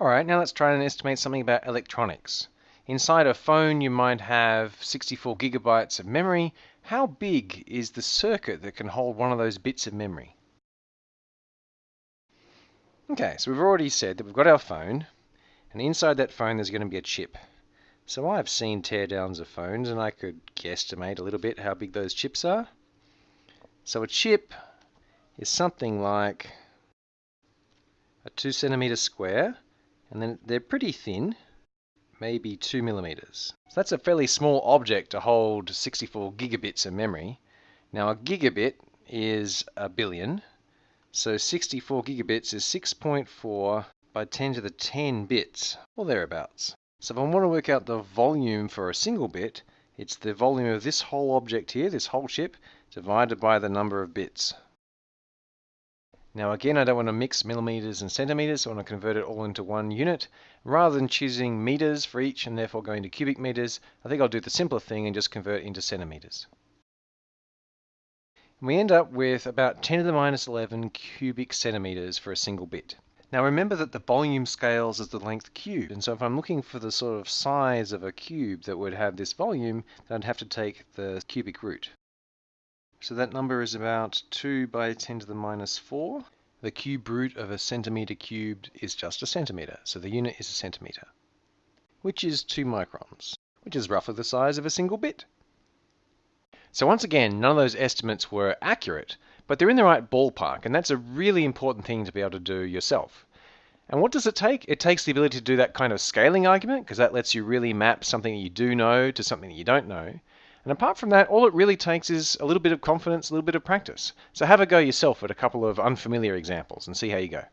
Alright, now let's try and estimate something about electronics. Inside a phone you might have 64 gigabytes of memory. How big is the circuit that can hold one of those bits of memory? Okay, so we've already said that we've got our phone, and inside that phone there's going to be a chip. So I've seen teardowns of phones, and I could guesstimate a little bit how big those chips are. So a chip is something like a 2 centimeter square and then they're pretty thin, maybe 2 millimeters. So that's a fairly small object to hold 64 gigabits of memory. Now a gigabit is a billion, so 64 gigabits is 6.4 by 10 to the 10 bits, or thereabouts. So if I want to work out the volume for a single bit, it's the volume of this whole object here, this whole chip, divided by the number of bits. Now again, I don't want to mix millimeters and centimeters, so I want to convert it all into one unit. Rather than choosing meters for each and therefore going to cubic meters, I think I'll do the simpler thing and just convert into centimeters. we end up with about 10 to the minus 11 cubic centimeters for a single bit. Now remember that the volume scales as the length cubed, and so if I'm looking for the sort of size of a cube that would have this volume, then I'd have to take the cubic root. So that number is about 2 by 10 to the minus 4. The cube root of a centimeter cubed is just a centimeter, so the unit is a centimeter, which is 2 microns, which is roughly the size of a single bit. So once again, none of those estimates were accurate, but they're in the right ballpark, and that's a really important thing to be able to do yourself. And what does it take? It takes the ability to do that kind of scaling argument, because that lets you really map something that you do know to something that you don't know. And apart from that, all it really takes is a little bit of confidence, a little bit of practice. So have a go yourself at a couple of unfamiliar examples and see how you go.